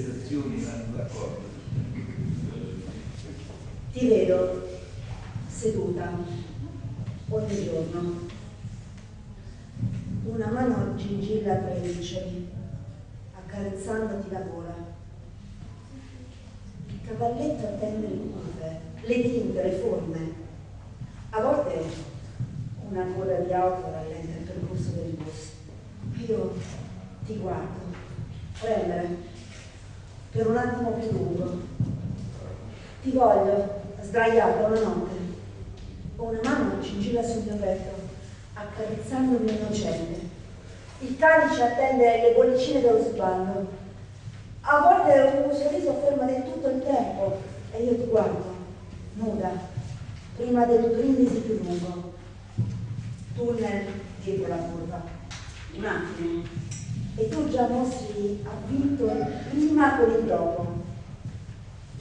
prestazioni vanno d'accordo. Ti vedo seduta ogni giorno, una mano gingilla tra i luceri, accarezzandoti la gola. Il cavalletto attende le curve, le tinte, le forme. A volte una coda di auto rallenta il percorso del bus. Io ti guardo, premere, per un attimo più lungo. Ti voglio, sdraiata una notte. Ho una mano cingilla sul mio petto, accarezzandomi innocente. Il calice attende le bollicine dello sballo. A volte un sorriso ferma del tutto il tempo e io ti guardo, nuda, prima del brindisi più lungo. Tunnel dietro la curva. Un attimo. E tu già mostri avvinto prima con il dopo.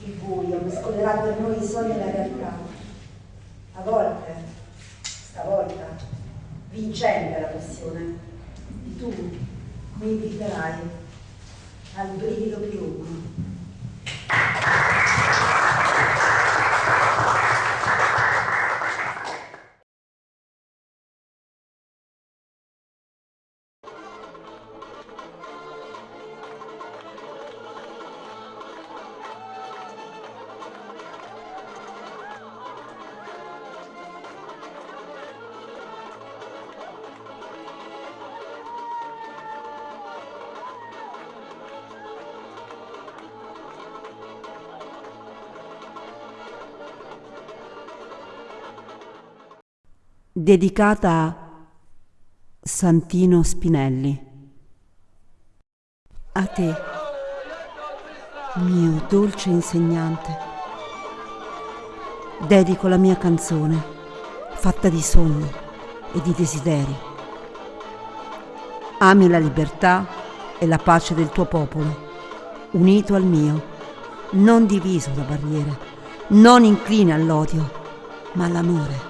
Il buio mescolerà per noi i sogni e la realtà. A volte, stavolta, vincente la passione. E tu mi inviterai al brivido più lungo. Dedicata a Santino Spinelli. A te, mio dolce insegnante, dedico la mia canzone fatta di sogni e di desideri. Ami la libertà e la pace del tuo popolo, unito al mio, non diviso da barriere, non incline all'odio, ma all'amore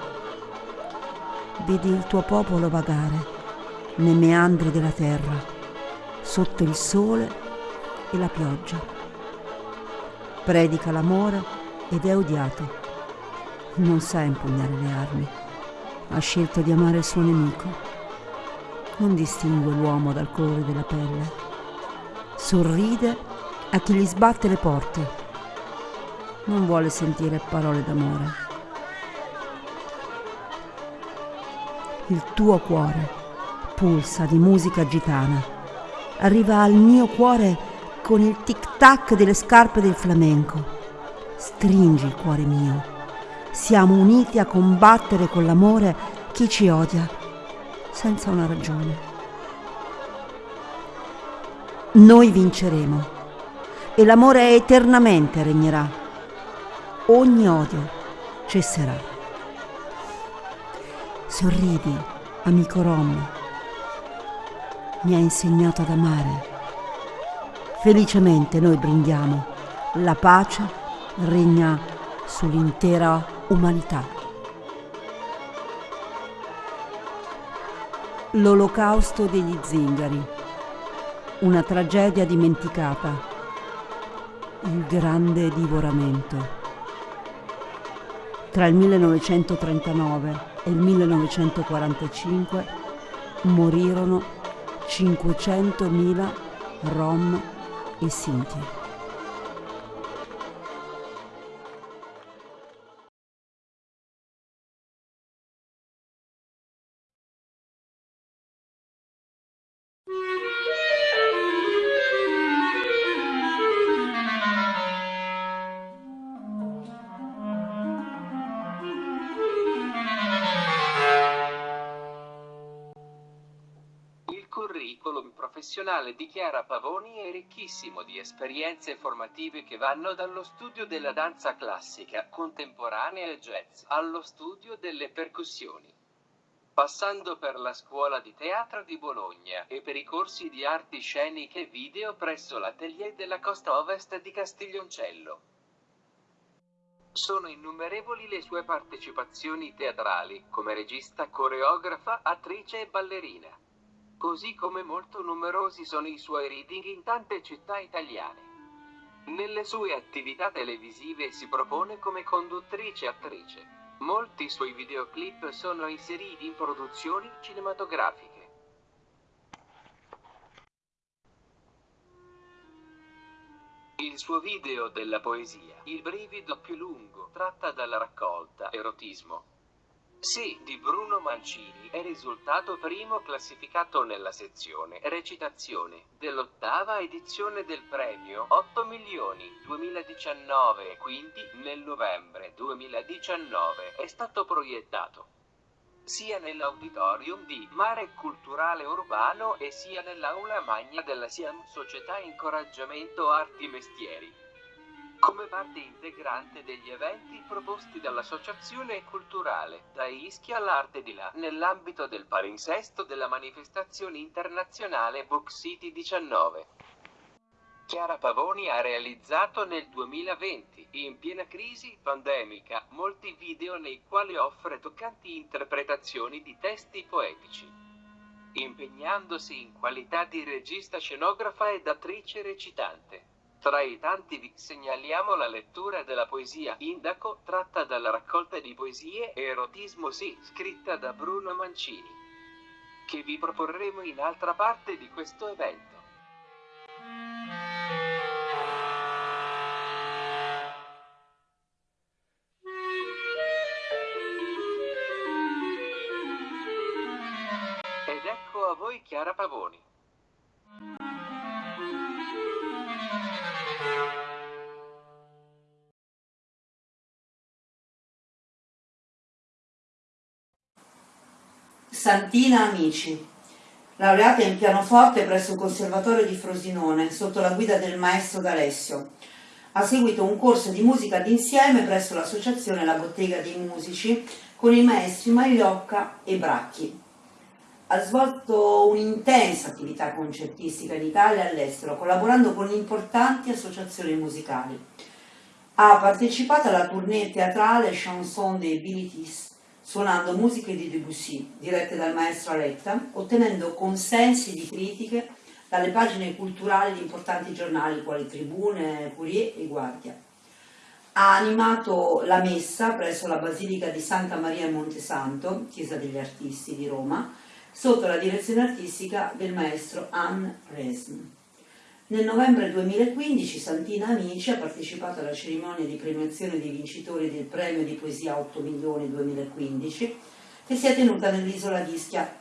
vedi il tuo popolo vagare nei meandri della terra, sotto il sole e la pioggia. Predica l'amore ed è odiato. Non sa impugnare le armi. Ha scelto di amare il suo nemico. Non distingue l'uomo dal colore della pelle. Sorride a chi gli sbatte le porte. Non vuole sentire parole d'amore il tuo cuore pulsa di musica gitana. Arriva al mio cuore con il tic-tac delle scarpe del flamenco. Stringi il cuore mio. Siamo uniti a combattere con l'amore chi ci odia, senza una ragione. Noi vinceremo e l'amore eternamente regnerà. Ogni odio cesserà. Sorridi, amico Rom. Mi ha insegnato ad amare. Felicemente noi brindiamo. La pace regna sull'intera umanità. L'olocausto degli zingari. Una tragedia dimenticata. Il grande divoramento. Tra il 1939 e il 1945 morirono 500.000 rom e sinti. Professionale di Chiara Pavoni è ricchissimo di esperienze formative che vanno dallo studio della danza classica, contemporanea e jazz, allo studio delle percussioni. Passando per la scuola di teatro di Bologna e per i corsi di arti sceniche e video presso l'atelier della costa ovest di Castiglioncello. Sono innumerevoli le sue partecipazioni teatrali, come regista, coreografa, attrice e ballerina così come molto numerosi sono i suoi reading in tante città italiane. Nelle sue attività televisive si propone come conduttrice e attrice. Molti suoi videoclip sono inseriti in produzioni cinematografiche. Il suo video della poesia, Il brivido più lungo, tratta dalla raccolta Erotismo. Sì, di Bruno Mancini, è risultato primo classificato nella sezione Recitazione dell'ottava edizione del premio 8 milioni 2019 e quindi nel novembre 2019 è stato proiettato sia nell'auditorium di Mare Culturale Urbano e sia nell'aula magna della SIAM Società Incoraggiamento Arti Mestieri. Come parte integrante degli eventi proposti dall'Associazione Culturale Da Ischia all'Arte di Là nell'ambito del palinsesto della manifestazione internazionale Book City 19. Chiara Pavoni ha realizzato nel 2020, in piena crisi pandemica, molti video nei quali offre toccanti interpretazioni di testi poetici. Impegnandosi in qualità di regista scenografa ed attrice recitante. Tra i tanti vi segnaliamo la lettura della poesia Indaco, tratta dalla raccolta di poesie Erotismo sì, scritta da Bruno Mancini, che vi proporremo in altra parte di questo evento. a voi Chiara Pavoni. Santina Amici, laureata in pianoforte presso il Conservatorio di Frosinone sotto la guida del maestro D'Alessio. Ha seguito un corso di musica d'insieme presso l'associazione La Bottega dei Musici con i maestri Magliocca e Bracchi ha svolto un'intensa attività concertistica in Italia e all'estero, collaborando con importanti associazioni musicali. Ha partecipato alla tournée teatrale Chanson des Bilitis, suonando musiche di Debussy, dirette dal maestro Aletta, ottenendo consensi di critiche dalle pagine culturali di importanti giornali quali Tribune, Courier e Guardia. Ha animato la messa presso la Basilica di Santa Maria in Montesanto, chiesa degli artisti di Roma, sotto la direzione artistica del maestro Anne Resm. Nel novembre 2015 Santina Amici ha partecipato alla cerimonia di premiazione dei vincitori del premio di poesia 8 milioni 2015 che si è tenuta nell'isola d'Ischia,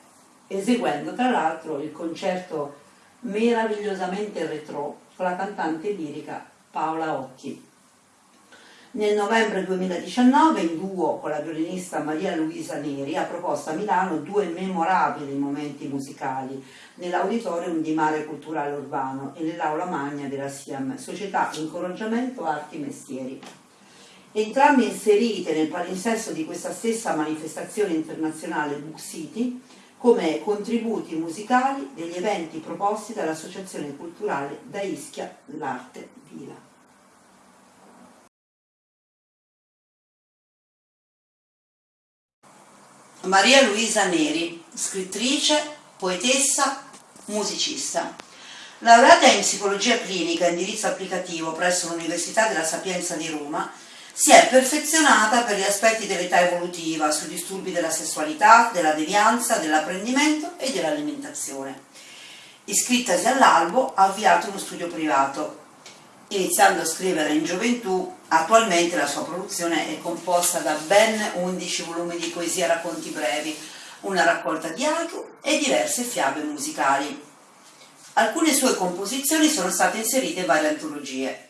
eseguendo tra l'altro il concerto meravigliosamente retro con la cantante lirica Paola Occhi. Nel novembre 2019, in duo con la violinista Maria Luisa Neri, ha proposto a Milano due memorabili momenti musicali nell'auditorium di Mare Culturale Urbano e nell'aula magna della SIAM, Società Incoraggiamento Arti Mestieri. Entrambe inserite nel palinsesto di questa stessa manifestazione internazionale Book City come contributi musicali degli eventi proposti dall'Associazione Culturale da Ischia l'Arte Vila. Maria Luisa Neri, scrittrice, poetessa, musicista. Laureata in psicologia clinica e indirizzo applicativo presso l'Università della Sapienza di Roma, si è perfezionata per gli aspetti dell'età evolutiva, sui disturbi della sessualità, della devianza, dell'apprendimento e dell'alimentazione. Iscrittasi all'albo, ha avviato uno studio privato, iniziando a scrivere in gioventù, attualmente la sua produzione è composta da ben 11 volumi di poesia e racconti brevi, una raccolta di haiku e diverse fiabe musicali. Alcune sue composizioni sono state inserite in varie antologie.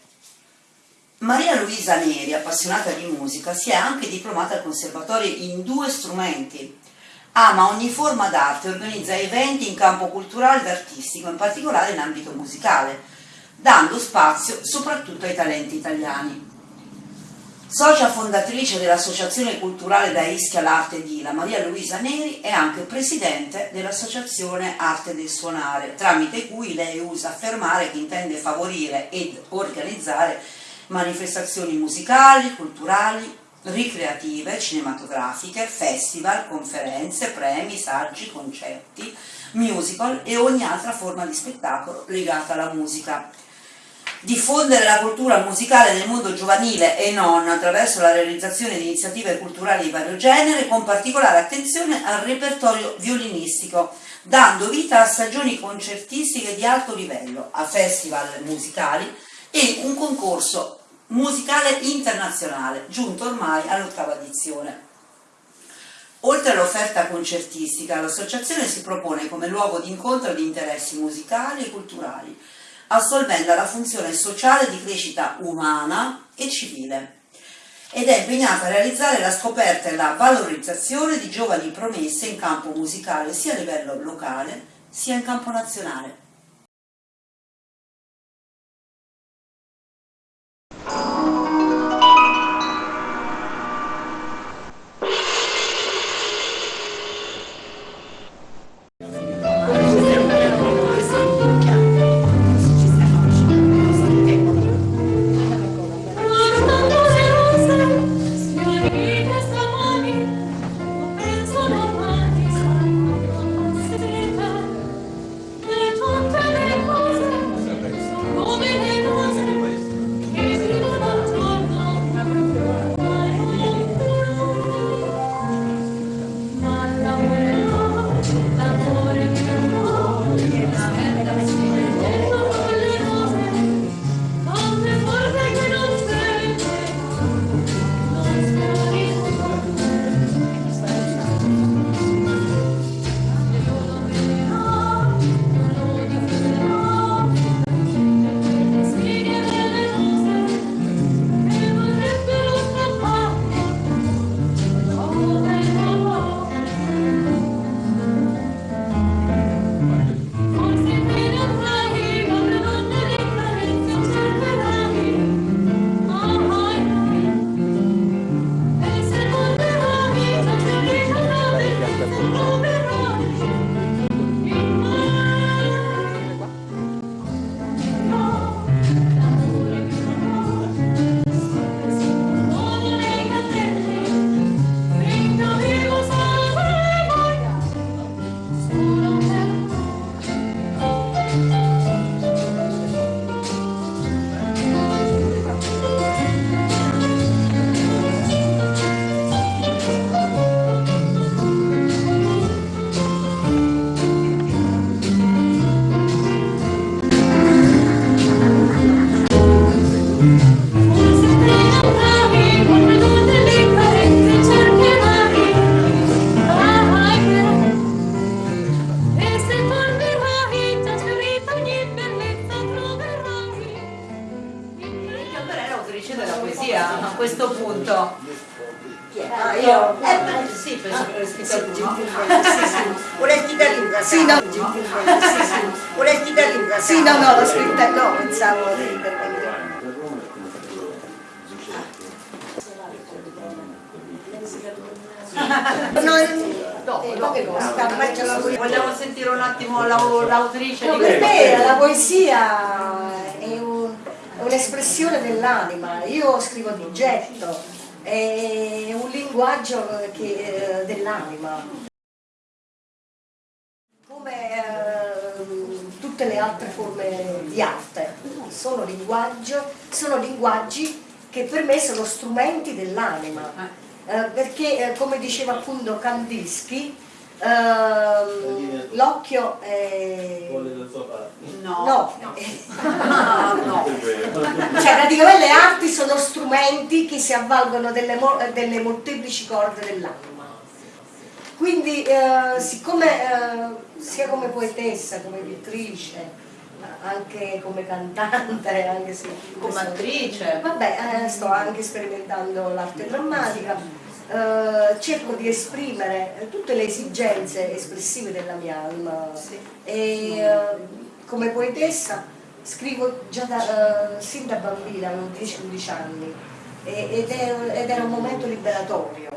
Maria Luisa Neri, appassionata di musica, si è anche diplomata al conservatorio in due strumenti. Ama ogni forma d'arte e organizza eventi in campo culturale ed artistico, in particolare in ambito musicale, dando spazio soprattutto ai talenti italiani. Socia fondatrice dell'Associazione Culturale da Ischia l'Arte di La Maria Luisa Neri è anche presidente dell'Associazione Arte del Suonare, tramite cui lei usa affermare che intende favorire ed organizzare manifestazioni musicali, culturali, ricreative, cinematografiche, festival, conferenze, premi, saggi, concerti, musical e ogni altra forma di spettacolo legata alla musica diffondere la cultura musicale nel mondo giovanile e non attraverso la realizzazione di iniziative culturali di vario genere con particolare attenzione al repertorio violinistico dando vita a stagioni concertistiche di alto livello, a festival musicali e un concorso musicale internazionale giunto ormai all'ottava edizione. Oltre all'offerta concertistica, l'associazione si propone come luogo di incontro di interessi musicali e culturali, assolvendo la funzione sociale di crescita umana e civile ed è impegnata a realizzare la scoperta e la valorizzazione di giovani promesse in campo musicale sia a livello locale sia in campo nazionale. Vogliamo sentire un attimo l'autrice no, Per me la poesia è un'espressione un dell'anima, io scrivo di getto, è un linguaggio eh, dell'anima. Come eh, tutte le altre forme di arte, sono, sono linguaggi che per me sono strumenti dell'anima eh, perché eh, come diceva appunto Kandinsky Uh, l'occhio è... No. No. no. no. Cioè praticamente le arti sono strumenti che si avvalgono delle, delle molteplici corde dell'anima. Quindi uh, siccome uh, sia come poetessa, come pittrice, anche come cantante, anche se come attrice. Vabbè, eh, sto anche sperimentando l'arte drammatica. Eh, cerco di esprimere tutte le esigenze espressive della mia anima sì. e eh, come poetessa scrivo già da, eh, sin da bambina, avevo 10-11 anni ed, è, ed, era un momento liberatorio.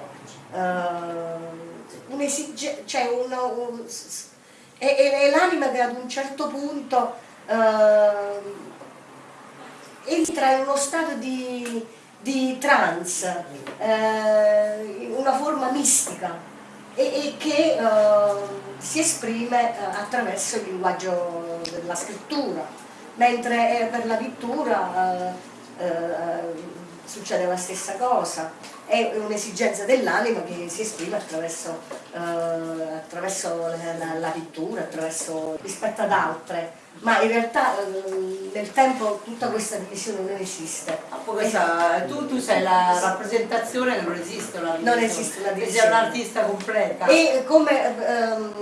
Uh, cioè una, un, è, è l'anima che ad un certo punto uh, entra in uno stato di, di trance, uh, una forma mistica e, e che uh, si esprime attraverso il linguaggio della scrittura. mentre eh, per la pittura eh, eh, succede la stessa cosa, è un'esigenza dell'anima che si esprime attraverso, eh, attraverso la, la, la, pittura, attraverso, rispetto ad altre, ma in realtà eh, nel tempo tutta questa divisione non esiste. Ah, questa, tu, tu, sei la rappresentazione non esiste una divisione, non esiste una divisione. sei un'artista completa. E come ehm,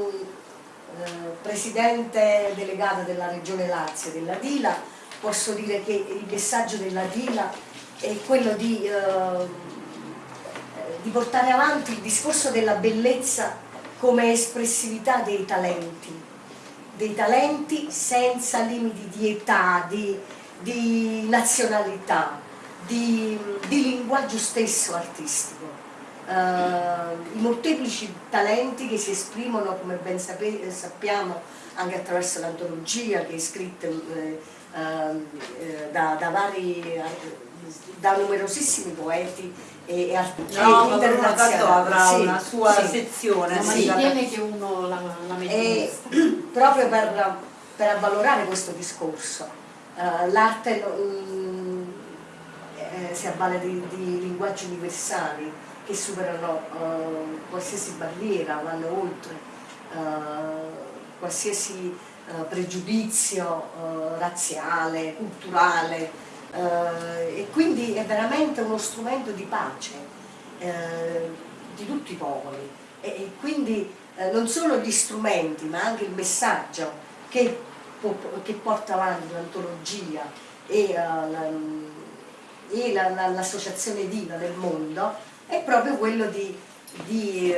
eh, presidente delegata della regione Lazio, della Dila, posso dire che il messaggio della Dila è quello di, eh, di portare avanti il discorso della bellezza come espressività dei talenti, dei talenti senza limiti di età, di, di nazionalità, di, di, linguaggio stesso artistico. Uh, I molteplici talenti che si esprimono, come ben sappiamo, anche attraverso l'antologia che è scritta eh, eh, da, da vari da numerosissimi poeti e, e artisti no, internazionali. avrà sì, una sua sì. sezione. Ma sì. si tiene che uno la, la mette e, proprio per, per, avvalorare questo discorso. Uh, L'arte um, eh, si avvale di, di, linguaggi universali che superano uh, qualsiasi barriera, vanno oltre uh, qualsiasi pregiudizio razziale, culturale, eh, e quindi è veramente uno strumento di pace eh, di tutti i popoli. E, quindi eh, non solo gli strumenti ma anche il messaggio che, che porta avanti l'antologia e, l'associazione la, la, Diva nel mondo è proprio quello di, di,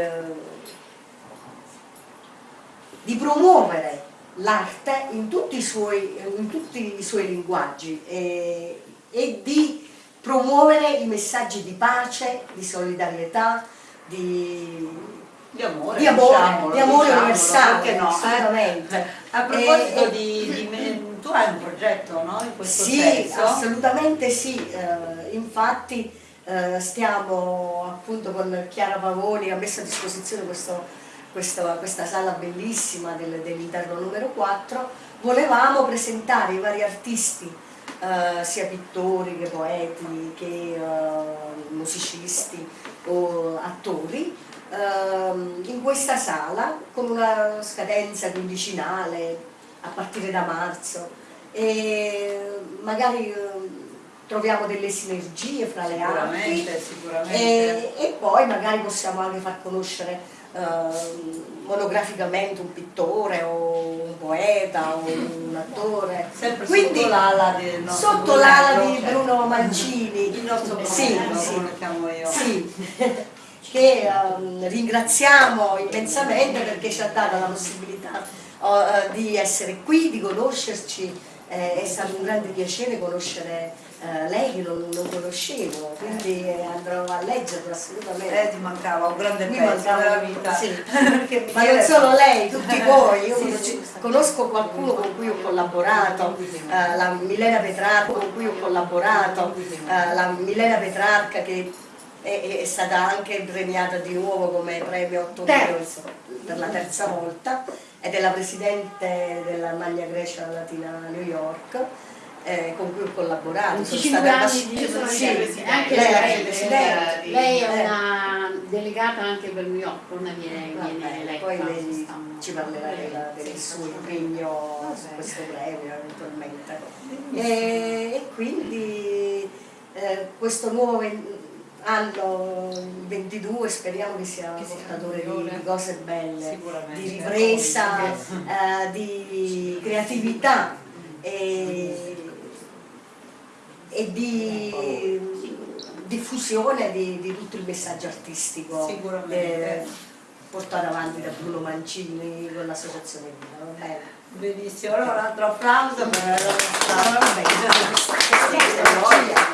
di promuovere l'arte in, in, tutti i suoi linguaggi e, e, di promuovere i messaggi di pace, di solidarietà, di, di amore, di amore, diciamolo, di amore diciamolo, universale, no? assolutamente. Eh, a proposito e, di, di, tu hai un progetto no? in questo sì, senso? assolutamente sì, uh, infatti uh, stiamo appunto con Chiara Pavoni, ha messo a disposizione questo questa, questa sala bellissima del, dell'interno numero 4, volevamo presentare i vari artisti, eh, sia pittori che poeti, che eh, musicisti o attori, eh, in questa sala con una scadenza quindicinale a partire da marzo e magari eh, troviamo delle sinergie fra le arti sicuramente. E, e poi magari possiamo anche far conoscere monograficamente un pittore o un poeta o un attore. Sempre Quindi, sotto l'ala di, sotto l'ala di Bruno Mancini. Il nostro sì, Bruno, sì, come lo chiamo io. Sì. che um, ringraziamo immensamente perché ci ha dato la possibilità uh, di essere qui, di conoscerci eh, è stato un grande piacere conoscere eh, lei che non, non, conoscevo, quindi andrò a leggerlo assolutamente. Eh, ti mancava un grande Mi pezzo mancava, della vita. Sì. Ma non solo lei, tutti voi, io sì, conosco qualcuno con cui ho collaborato, eh, la Milena Petrarca con cui ho collaborato, eh, la Milena Petrarca che è, è, stata anche premiata di nuovo come premio 8 per la terza volta ed è la presidente della Magna Grecia Latina New York eh, con cui ho collaborato. Sono stata anni di io sono sì, anche lei, lei, presidente. lei è eh. una delegata anche per New York, non viene, viene eletta. Poi lei ci parlerà della, del suo impegno su questo premio eventualmente. E, e quindi eh, questo nuovo anno 22 speriamo che sia che portatore di, di, cose belle, di ripresa, eh, di creatività e, e di diffusione di, di, tutto il messaggio artistico eh, portato avanti da Bruno Mancini con l'associazione Vita. Benissimo, allora un altro applauso per la nostra